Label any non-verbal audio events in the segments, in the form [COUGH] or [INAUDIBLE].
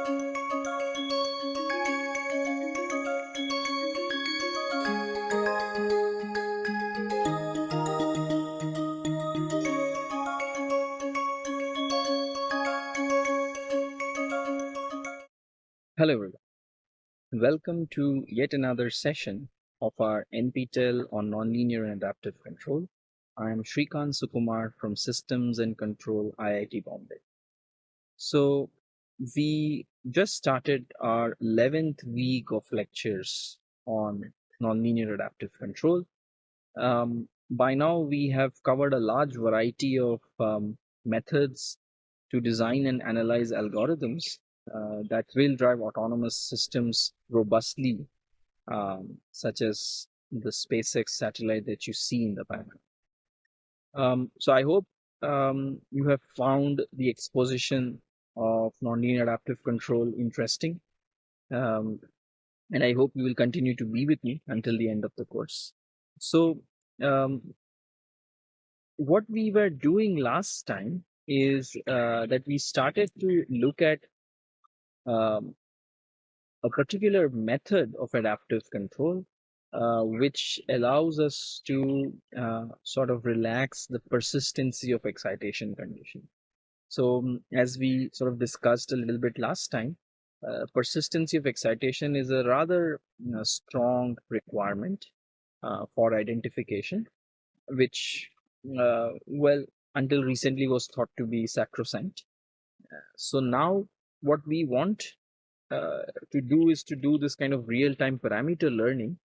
Hello everyone. Welcome to yet another session of our NPTEL on Nonlinear and Adaptive Control. I am Srikant Sukumar from Systems and Control IIT Bombay. So we just started our 11th week of lectures on nonlinear adaptive control. Um, by now we have covered a large variety of um, methods to design and analyze algorithms uh, that will drive autonomous systems robustly, um, such as the SpaceX satellite that you see in the background. Um, so I hope um, you have found the exposition of nonlinear adaptive control interesting. Um, and I hope you will continue to be with me until the end of the course. So um, what we were doing last time is uh, that we started to look at um, a particular method of adaptive control uh, which allows us to uh, sort of relax the persistency of excitation condition. So um, as we sort of discussed a little bit last time, uh, persistency of excitation is a rather you know, strong requirement uh, for identification, which, uh, well, until recently was thought to be sacrosanct. So now what we want uh, to do is to do this kind of real-time parameter learning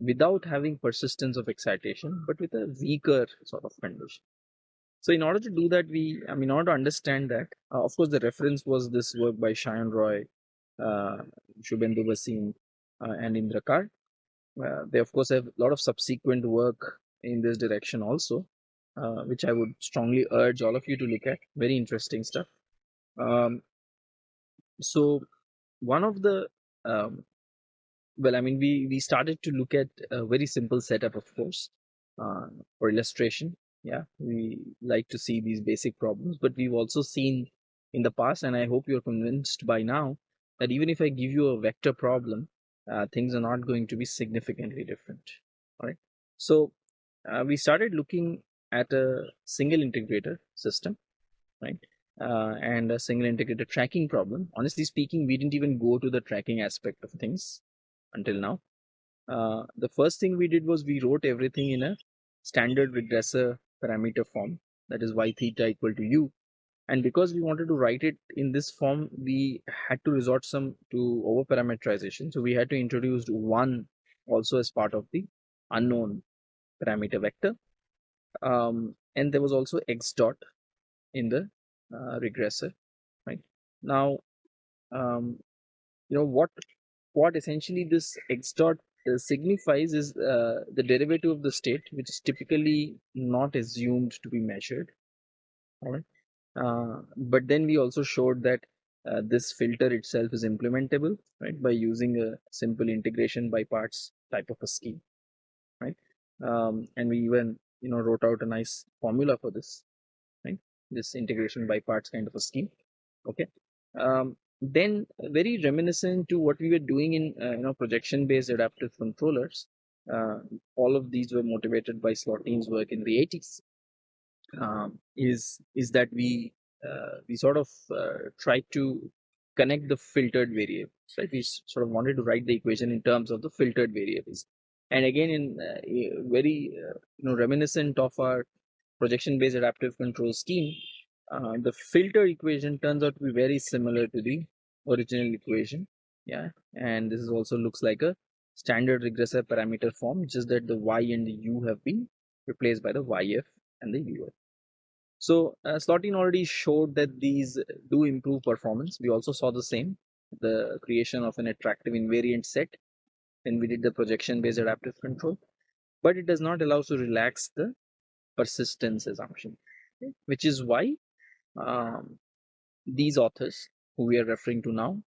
without having persistence of excitation, but with a weaker sort of condition. So in order to do that, we, I mean, in order to understand that, uh, of course, the reference was this work by Sayan Roy, uh, Shubhendu Bhasin, uh, and Indra Kar. Uh, they, of course, have a lot of subsequent work in this direction also, uh, which I would strongly urge all of you to look at. Very interesting stuff. Um, so one of the um, well i mean we we started to look at a very simple setup of course uh, for illustration yeah we like to see these basic problems but we've also seen in the past and i hope you're convinced by now that even if i give you a vector problem uh, things are not going to be significantly different all right so uh, we started looking at a single integrator system right uh, and a single integrator tracking problem. Honestly speaking, we didn't even go to the tracking aspect of things until now. Uh, the first thing we did was we wrote everything in a standard regressor parameter form that is y theta equal to u. And because we wanted to write it in this form we had to resort some to over parameterization. So we had to introduce one also as part of the unknown parameter vector. Um, and there was also x dot in the uh, regressor right? Now um, you know what what essentially this x dot signifies is uh, the derivative of the state which is typically not assumed to be measured all right uh, but then we also showed that uh, this filter itself is implementable right by using a simple integration by parts type of a scheme right? Um, and we even you know wrote out a nice formula for this right? this integration by parts kind of a scheme okay? Um, then very reminiscent to what we were doing in uh, you know projection based adaptive controllers. Uh, all of these were motivated by Slotine's work in the 80s um, is is that we uh, we sort of uh, tried to connect the filtered variables right? We sort of wanted to write the equation in terms of the filtered variables. And again in uh, very uh, you know reminiscent of our projection based adaptive control scheme, the filter equation turns out to be very similar to the original equation. Yeah, and this is also looks like a standard regressor parameter form, just that the y and the u have been replaced by the yf and the uf. So uh, Slotine already showed that these do improve performance. We also saw the same, the creation of an attractive invariant set when we did the projection based adaptive control, but it does not allow to relax the persistence assumption, which is why um, these authors who we are referring to now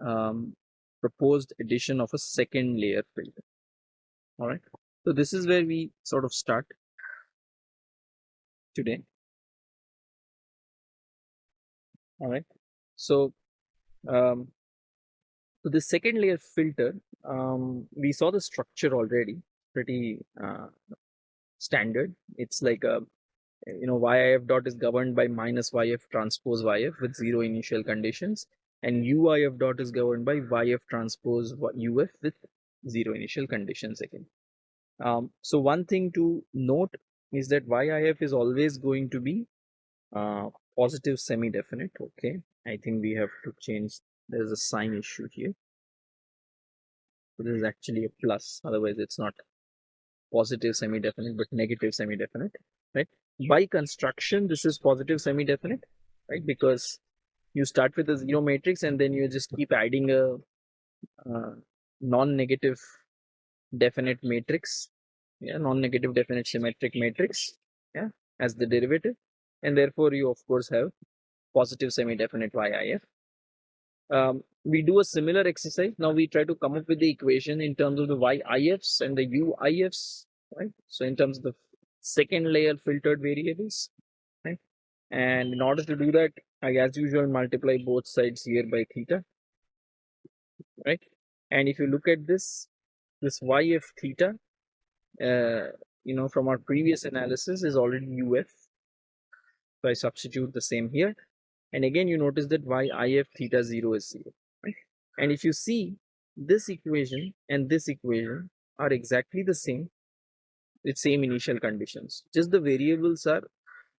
um, proposed addition of a second layer filter. All right. So this is where we sort of start today. All right. So um, So the second layer filter, um, we saw the structure already, pretty uh, standard. It's like a, you know, YIF dot is governed by minus YF transpose YF with zero initial conditions and UIF dot is governed by YF transpose UF with zero initial conditions again. Um, so one thing to note is that YIF is always going to be uh, positive semi-definite. Okay, I think we have to change. There's a sign issue here. So this is actually a plus. Otherwise, it's not positive semi-definite, but negative semi-definite. Right? By construction, this is positive semi-definite, right? Because you start with a zero matrix and then you just keep adding a non-negative definite matrix yeah non-negative definite symmetric matrix yeah as the derivative and therefore you of course have positive semi-definite YIF. Um, we do a similar exercise. Now we try to come up with the equation in terms of the YIFs and the UIFs, right? So in terms of the second layer filtered variables, right? And in order to do that, I as usual multiply both sides here by theta, right? And if you look at this, this YF theta, uh, you know, from our previous analysis is already UF. So I substitute the same here. And again, you notice that YIF theta 0 is 0. Right? And if you see this equation and this equation are exactly the same with same initial conditions. Just the variables are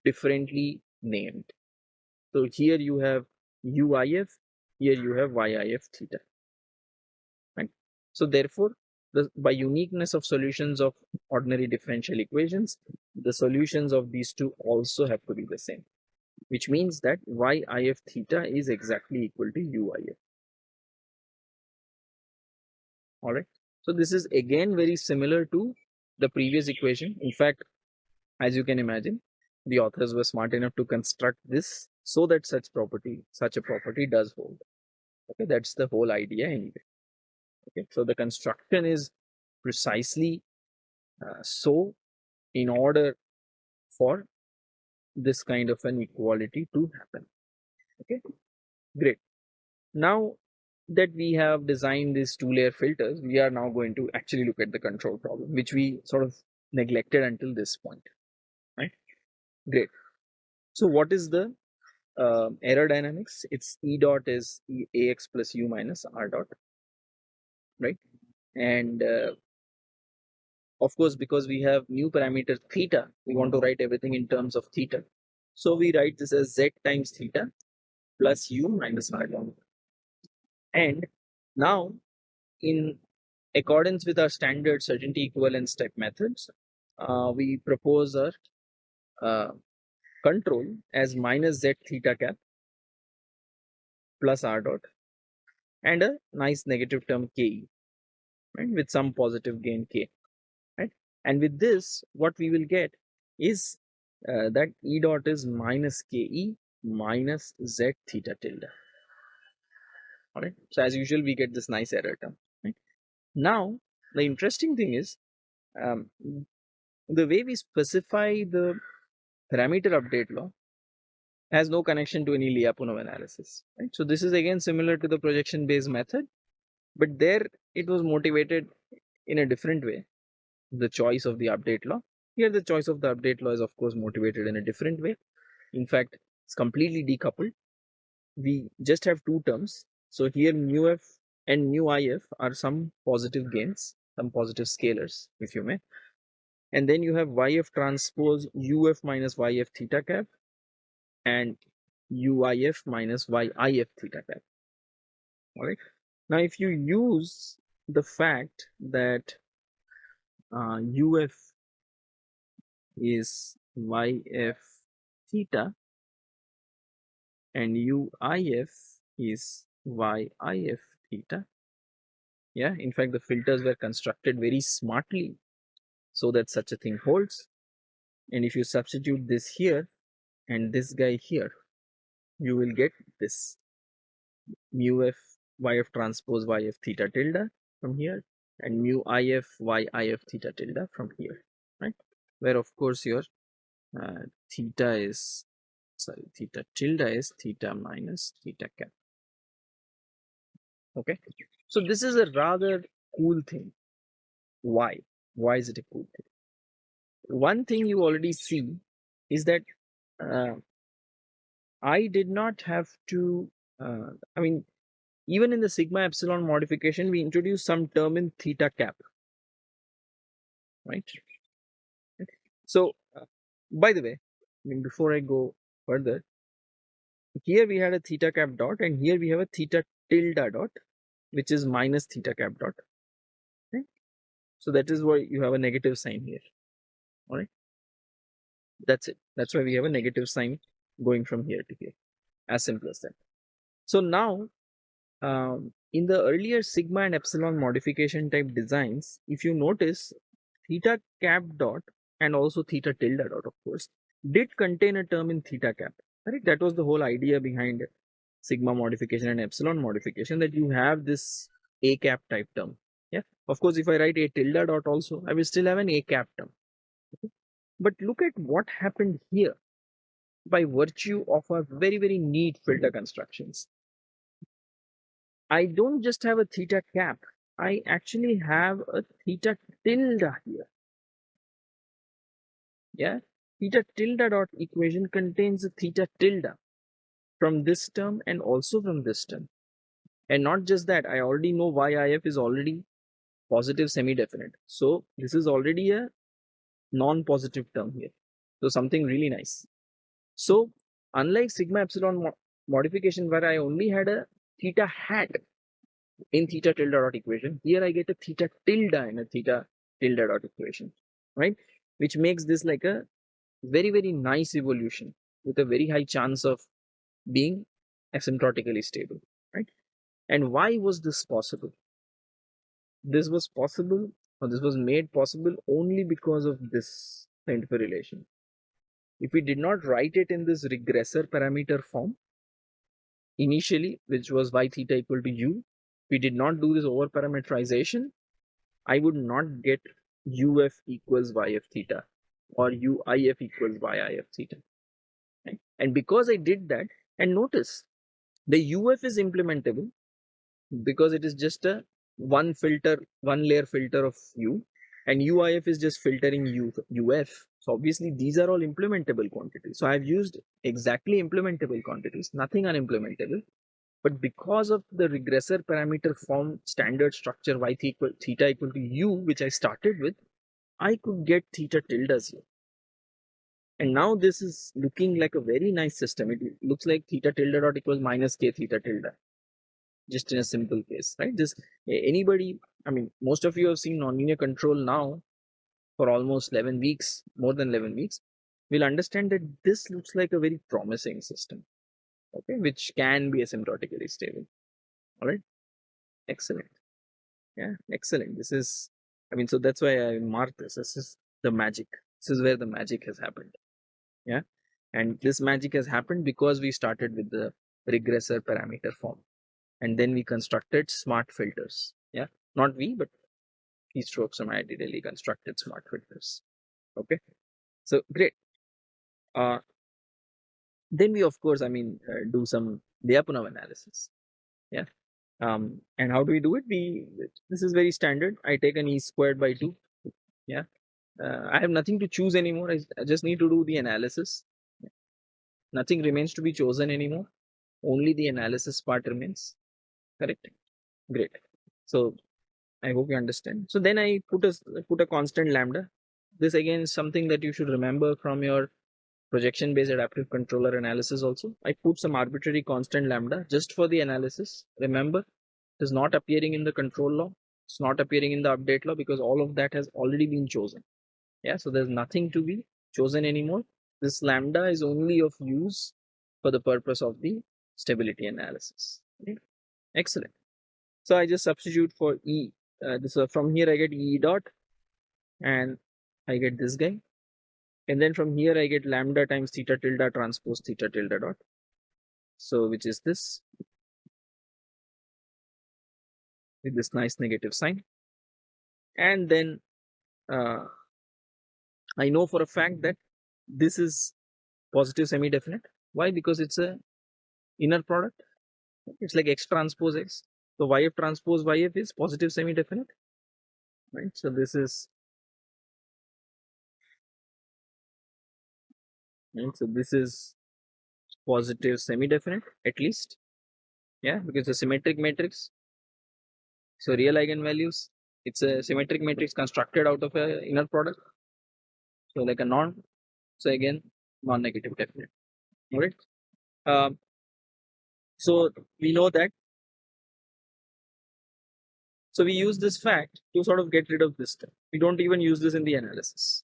differently named. So here you have UIF, here you have YIF theta. Right? So therefore, the, by uniqueness of solutions of ordinary differential equations, the solutions of these two also have to be the same, which means that YIF theta is exactly equal to UIF. Alright, so this is again very similar to the previous equation. In fact, as you can imagine, the authors were smart enough to construct this so that such property, such a property does hold. Okay, that's the whole idea anyway. Okay, so the construction is precisely uh, so in order for this kind of an equality to happen. Okay, great. Now that we have designed these two layer filters, we are now going to actually look at the control problem, which we sort of neglected until this point, right? Great. So what is the uh, error dynamics? It's E dot is e ax plus u minus r dot right and uh, of course because we have new parameter theta we want to write everything in terms of theta so we write this as z times theta plus u minus r and now in accordance with our standard certainty equivalence step methods uh, we propose our uh, control as minus z theta cap plus r dot and a nice negative term ke right with some positive gain k right? And with this what we will get is uh, that e dot is minus ke minus z theta tilde all right so as usual we get this nice error term right now the interesting thing is um, the way we specify the parameter update law has no connection to any Lyapunov analysis. Right? So this is again similar to the projection based method, but there it was motivated in a different way, the choice of the update law. Here the choice of the update law is of course motivated in a different way. In fact, it's completely decoupled. We just have two terms. So here mu f and mu if are some positive gains, some positive scalars, if you may. And then you have yf transpose uf minus yf theta cap and UIF minus YIF theta cap. Alright. Now, if you use the fact that uh, UF is YF theta and UIF is YIF theta. Yeah, in fact, the filters were constructed very smartly so that such a thing holds. And if you substitute this here, and this guy here you will get this mu f yf transpose yf theta tilde from here and mu if y if theta tilde from here right where of course your uh, theta is sorry theta tilde is theta minus theta cap Okay, so this is a rather cool thing. Why? Why is it a cool thing? One thing you already see is that uh, I did not have to, uh, I mean, even in the sigma epsilon modification, we introduced some term in theta cap, right? So, uh, by the way, I mean, before I go further, here we had a theta cap dot and here we have a theta tilde dot, which is minus theta cap dot. Okay? So that is why you have a negative sign here. All right. That's it. That's why we have a negative sign going from here to here. As simple as that. So now, um, in the earlier sigma and epsilon modification type designs, if you notice, theta cap dot and also theta tilde dot, of course, did contain a term in theta cap. Right? That was the whole idea behind sigma modification and epsilon modification that you have this a cap type term. Yeah. Of course, if I write a tilde dot also, I will still have an a cap term. Okay? But look at what happened here by virtue of our very, very neat filter constructions. I don't just have a theta cap, I actually have a theta tilde here. Yeah, theta tilde dot equation contains a theta tilde from this term and also from this term. And not just that, I already know YIF is already positive semi-definite. So this is already a non-positive term here. So something really nice. So unlike sigma epsilon mo modification where I only had a theta hat in theta tilde dot equation, here I get a theta tilde in a theta tilde dot equation, right? Which makes this like a very, very nice evolution with a very high chance of being asymptotically stable, right? And why was this possible? This was possible or this was made possible only because of this scientific relation. If we did not write it in this regressor parameter form, initially, which was y theta equal to u, we did not do this over parameterization, I would not get uf equals yf theta or uif equals yif theta. Right? And because I did that, and notice the uf is implementable because it is just a one filter, one layer filter of u, and uif is just filtering u, uf. So obviously these are all implementable quantities. So I've used exactly implementable quantities, nothing unimplementable. But because of the regressor parameter form standard structure y equal theta equal to u, which I started with, I could get theta tildes here. And now this is looking like a very nice system. It looks like theta tilde dot equals minus k theta tilde. Just in a simple case, right? This anybody, I mean, most of you have seen nonlinear control now for almost 11 weeks, more than 11 weeks, We'll understand that this looks like a very promising system, okay, which can be asymptotically stable. All right, excellent. Yeah, excellent. This is, I mean, so that's why I mark this. This is the magic. This is where the magic has happened. Yeah, and this magic has happened because we started with the regressor parameter form and then we constructed smart filters. Yeah, not we, but keystrokes and ideally constructed smart filters. Okay, so great. Uh, then we of course, I mean, uh, do some Lyapunov analysis. Yeah, um, and how do we do it? We this is very standard. I take an e squared by two. Yeah, uh, I have nothing to choose anymore. I, I just need to do the analysis. Nothing remains to be chosen anymore. Only the analysis part remains. Correct. Great. So I hope you understand. So then I put a put a constant lambda. This again is something that you should remember from your projection based adaptive controller analysis also. I put some arbitrary constant lambda just for the analysis. Remember, it is not appearing in the control law. It's not appearing in the update law because all of that has already been chosen. Yeah, so there's nothing to be chosen anymore. This lambda is only of use for the purpose of the stability analysis. Okay? Excellent. So I just substitute for E uh, this uh, from here I get E dot and I get this guy and then from here I get lambda times theta tilde transpose theta tilde dot so which is this with this nice negative sign and then uh, I know for a fact that this is positive semi-definite why because it's a inner product it's like x transpose x So YF transpose YF is positive semi-definite, right? So this is right? So this is positive semi-definite at least, yeah, because the symmetric matrix. So real eigenvalues, it's a symmetric matrix constructed out of a inner product. So like a non. So again, non-negative definite. All right. Um, so we know that so we use this fact to sort of get rid of this term. We don't even use this in the analysis.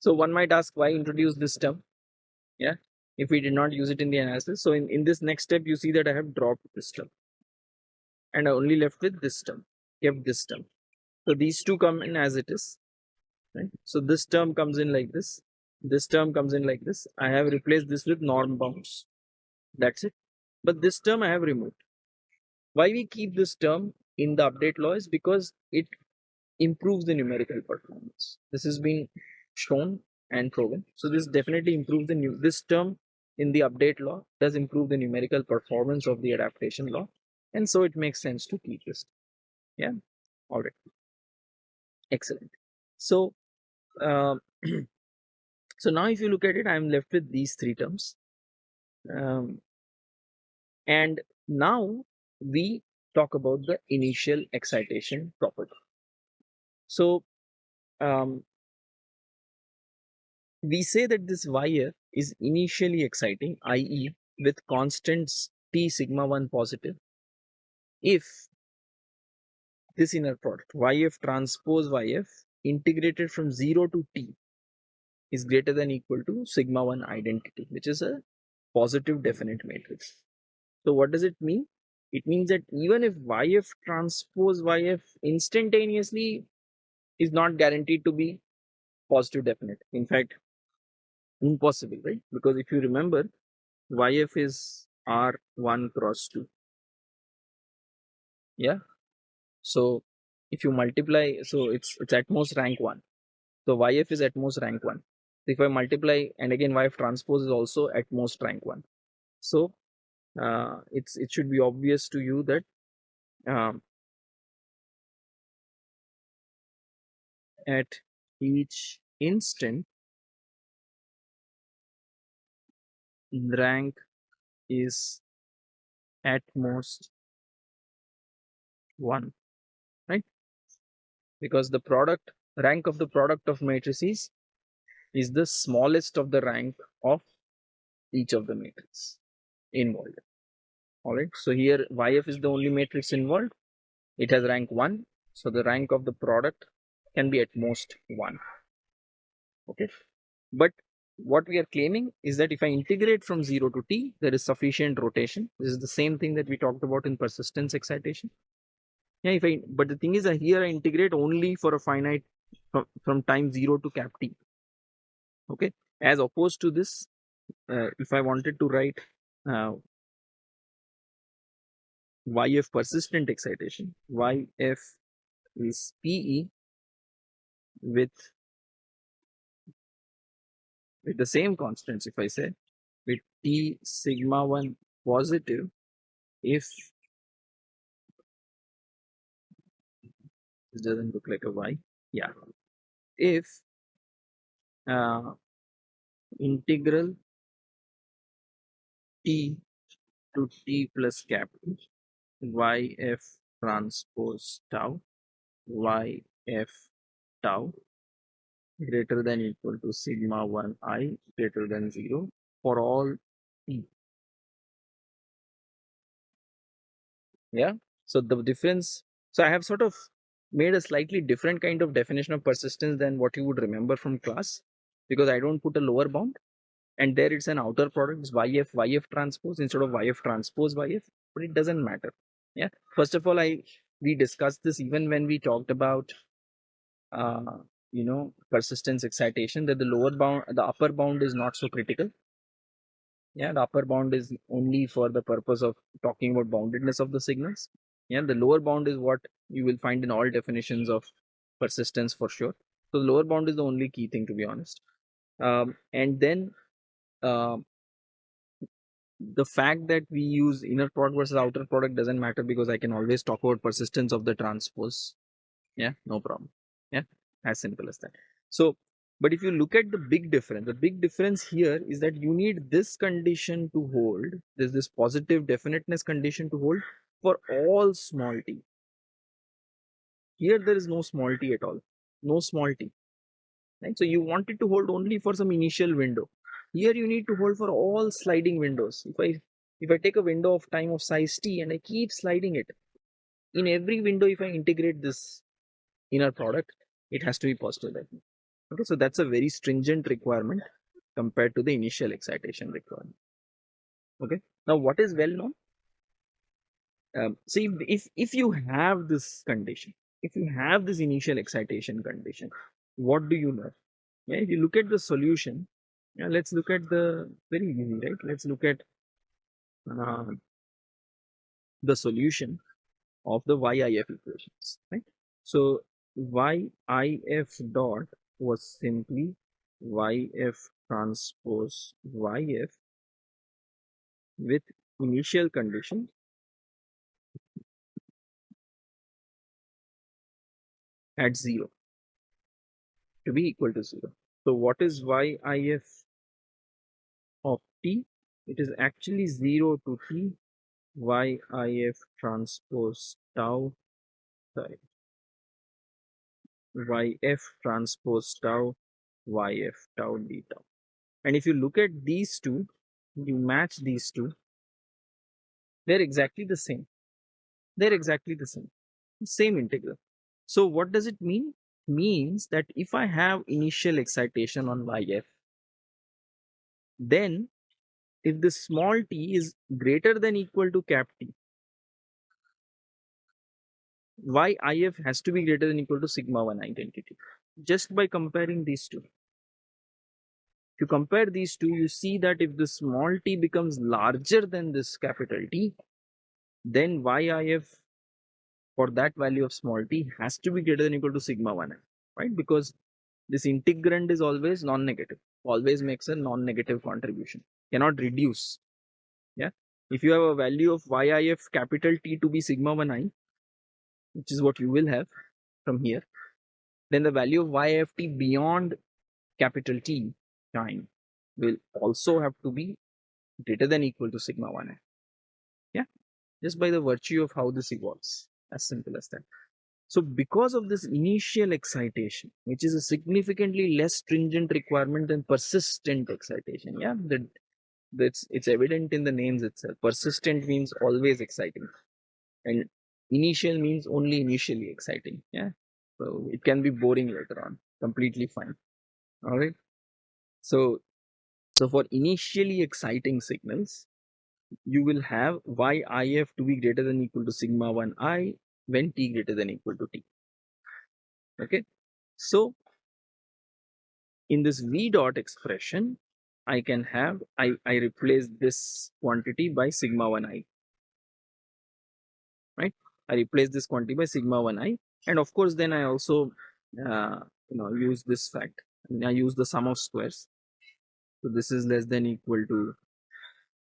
So one might ask why introduce this term? Yeah, if we did not use it in the analysis. So in, in this next step, you see that I have dropped this term and I only left with this term, kept this term. So these two come in as it is. Right? So this term comes in like this. This term comes in like this. I have replaced this with norm bounds. That's it. But this term I have removed. Why we keep this term in the update law is because it improves the numerical performance. This has been shown and proven. So this definitely improves the new this term in the update law does improve the numerical performance of the adaptation law. And so it makes sense to keep this. Yeah. All right. Excellent. So um, [CLEARS THROAT] so now if you look at it, I'm left with these three terms. Um, and now we talk about the initial excitation property. So um, we say that this YF is initially exciting, i.e. with constants T sigma 1 positive, if this inner product YF transpose YF integrated from 0 to T is greater than equal to sigma 1 identity, which is a positive definite matrix. So what does it mean? It means that even if YF transpose YF instantaneously is not guaranteed to be positive definite. In fact, impossible, right? Because if you remember, YF is R1 cross 2. Yeah. So if you multiply, so it's it's at most rank 1. So YF is at most rank 1. If I multiply, and again YF transpose is also at most rank 1. So uh, it's it should be obvious to you that um, at each instant rank is at most 1 right because the product rank of the product of matrices is the smallest of the rank of each of the matrices involved all right so here yf is the only matrix involved it has rank 1 so the rank of the product can be at most 1 okay but what we are claiming is that if I integrate from 0 to t, there is sufficient rotation. This is the same thing that we talked about in persistence excitation. Yeah, if I, but the thing is here I integrate only for a finite from, from time 0 to cap t. Okay, as opposed to this, uh, if I wanted to write uh, YF persistent excitation, YF is PE with with the same constants, if I say with T sigma 1 positive, if this doesn't look like a Y, yeah, if uh, integral T to T plus capital YF transpose tau YF tau greater than equal to sigma 1 i greater than 0 for all t. Yeah. So the difference, so I have sort of made a slightly different kind of definition of persistence than what you would remember from class because I don't put a lower bound and there it's an outer product, it's YF, YF transpose instead of YF transpose YF, but it doesn't matter. Yeah. First of all, I we discussed this even when we talked about uh, you know persistence excitation that the lower bound the upper bound is not so critical yeah the upper bound is only for the purpose of talking about boundedness of the signals yeah the lower bound is what you will find in all definitions of persistence for sure so the lower bound is the only key thing to be honest um, and then uh, the fact that we use inner product versus outer product doesn't matter because I can always talk about persistence of the transpose. Yeah, no problem. Yeah, as simple as that. So, but if you look at the big difference, the big difference here is that you need this condition to hold, there's this positive definiteness condition to hold for all small t. Here there is no small t at all, no small t. Right? So you want it to hold only for some initial window. Here you need to hold for all sliding windows. If I if I take a window of time of size t and I keep sliding it, in every window if I integrate this inner product, it has to be positive. Okay, so that's a very stringent requirement compared to the initial excitation requirement. Okay, now what is well known? Um, see, if if you have this condition, if you have this initial excitation condition, what do you know? Yeah, if you look at the solution, yeah, let's look at the very easy, right? Let's look at uh, the solution of the YIF equations, right? So YIF dot was simply YF transpose YF with initial condition at 0 to be equal to 0. So what is YIF of t? It is actually 0 to t YIF transpose tau sorry yf transpose tau yf tau d tau. And if you look at these two, you match these two, they're exactly the same. They're exactly the same. Same integral. So what does it mean? Means that if I have initial excitation on yf, then if the small t is greater than equal to cap t, YIF has to be greater than equal to sigma 1 identity just by comparing these two if you compare these two you see that if the small t becomes larger than this capital T then YIF for that value of small t has to be greater than equal to sigma 1 i right? Because this integrand is always non-negative always makes a non-negative contribution cannot reduce yeah? If you have a value of YIF capital T to be sigma 1 i which is what you will have from here, then the value of YFT beyond capital T time will also have to be greater than equal to sigma 1 i Yeah, just by the virtue of how this evolves, as simple as that. So because of this initial excitation, which is a significantly less stringent requirement than persistent excitation, yeah, that that's it's evident in the names itself. Persistent means always exciting, and initial means only initially exciting yeah so it can be boring later on completely fine all right so so for initially exciting signals you will have yif to be greater than equal to sigma 1 i when t greater than equal to t. Okay? So in this v dot expression i can have i i replace this quantity by sigma 1 i. Right? I replace this quantity by sigma 1i and of course then I also uh, you know use this fact. I use the sum of squares. So this is less than equal to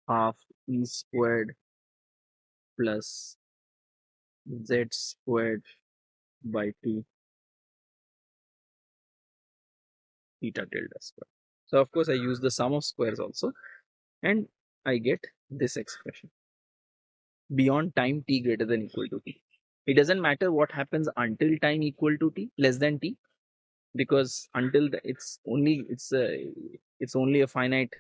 half e squared plus z squared by 2 theta tilde square. So of course I use the sum of squares also and I get this expression. Beyond time t greater than equal to t. It doesn't matter what happens until time equal to t less than t because until the, it's only it's a it's only a finite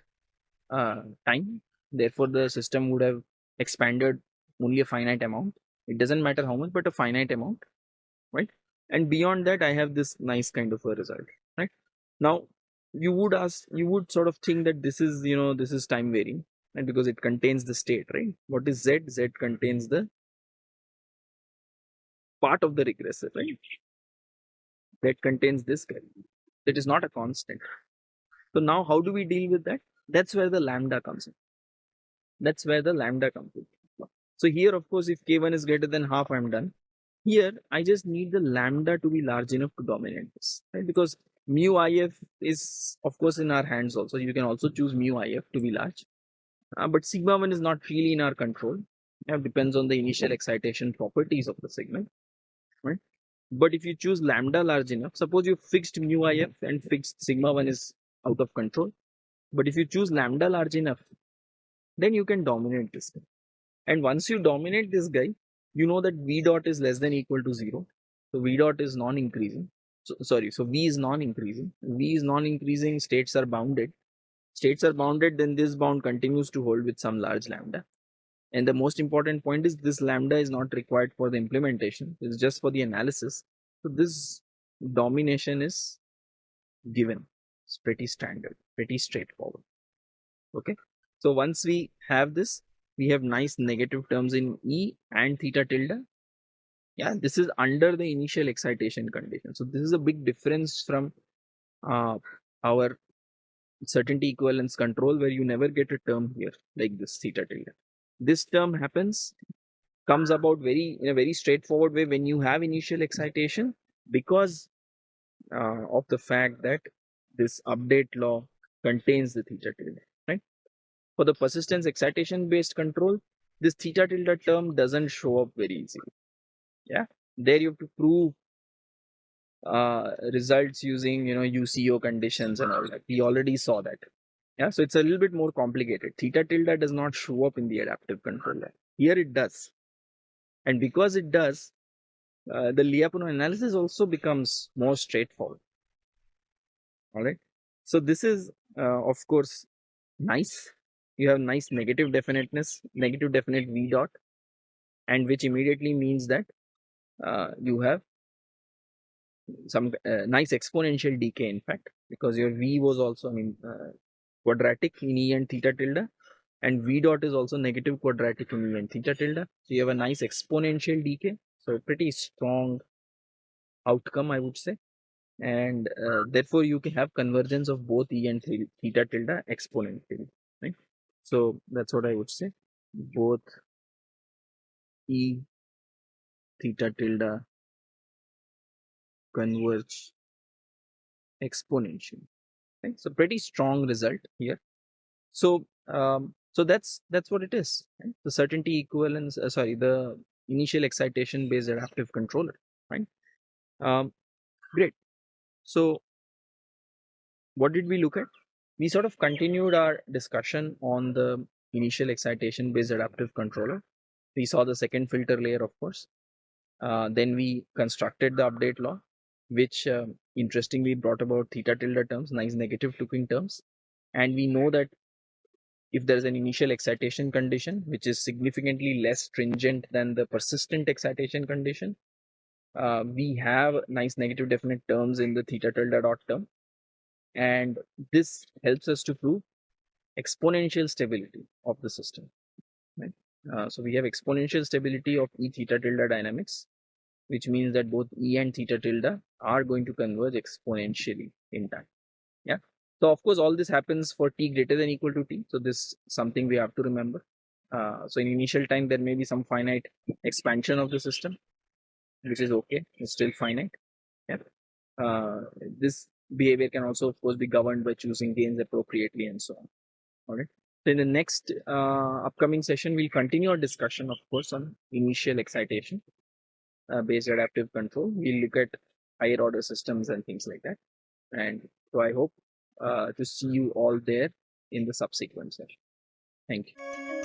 uh, time therefore the system would have expanded only a finite amount. It doesn't matter how much but a finite amount right? And beyond that i have this nice kind of a result right? Now you would ask you would sort of think that this is you know this is time varying and because it contains the state right? What is z? Z contains the part of the regressor right? That contains this that is not a constant. So now how do we deal with that? That's where the lambda comes in that's where the lambda comes in. So here of course if k1 is greater than half i'm done. Here i just need the lambda to be large enough to dominate this right? Because mu if is of course in our hands also. You can also choose mu if to be large. Uh, but sigma 1 is not really in our control. It depends on the initial excitation properties of the segment right? But if you choose lambda large enough suppose you fixed mu if and fixed sigma 1 is out of control. But if you choose lambda large enough then you can dominate this guy. And once you dominate this guy you know that v dot is less than equal to 0 so v dot is non-increasing. So sorry so v is non-increasing. V is non-increasing states are bounded. States are bounded then this bound continues to hold with some large lambda. And the most important point is this lambda is not required for the implementation. It's just for the analysis. So this domination is given. It's pretty standard pretty straightforward. Okay so once we have this we have nice negative terms in e and theta tilde. Yeah this is under the initial excitation condition. So this is a big difference from uh, our certainty equivalence control where you never get a term here like this theta tilde. This term happens comes about very in a very straightforward way when you have initial excitation because uh, of the fact that this update law contains the theta tilde for the persistence excitation based control this theta tilde term doesn't show up very easily yeah there you have to prove uh, results using you know UCO conditions and all that. We already saw that. Yeah, so it's a little bit more complicated. Theta tilde does not show up in the adaptive controller. Here it does. And because it does, uh, the Lyapunov analysis also becomes more straightforward. All right. So this is, uh, of course, nice. You have nice negative definiteness, negative definite V dot, and which immediately means that uh, you have some uh, nice exponential decay, in fact, because your V was also, I mean, uh, quadratic in E and theta tilde and V dot is also negative quadratic in E and theta tilde. So you have a nice exponential decay. So pretty strong outcome, I would say. And uh, therefore you can have convergence of both E and theta tilde exponentially? So that's what I would say. Both E theta tilde converge exponentially. Right? so pretty strong result here. So um, so that's that's what it is. Right? the certainty equivalence uh, sorry the initial excitation based adaptive controller. Right? Um, great. So what did we look at we sort of continued our discussion on the initial excitation based adaptive controller we saw the second filter layer of course uh, then we constructed the update law which uh, interestingly brought about theta tilde terms, nice negative looking terms. And we know that if there is an initial excitation condition, which is significantly less stringent than the persistent excitation condition, uh, we have nice negative definite terms in the theta tilde dot term. And this helps us to prove exponential stability of the system. Right? Uh, so we have exponential stability of E theta tilde dynamics which means that both E and theta tilde are going to converge exponentially in time. Yeah. So of course, all this happens for t greater than equal to t. So this something we have to remember. Uh, so in initial time, there may be some finite expansion of the system, which is okay. It's still finite. Yeah. Uh, this behavior can also, of course, be governed by choosing gains appropriately and so on. All right. So in the next uh, upcoming session, we'll continue our discussion, of course, on initial excitation uh, based adaptive control. We'll look at higher order systems and things like that. And so I hope uh, to see you all there in the subsequent session. Thank you.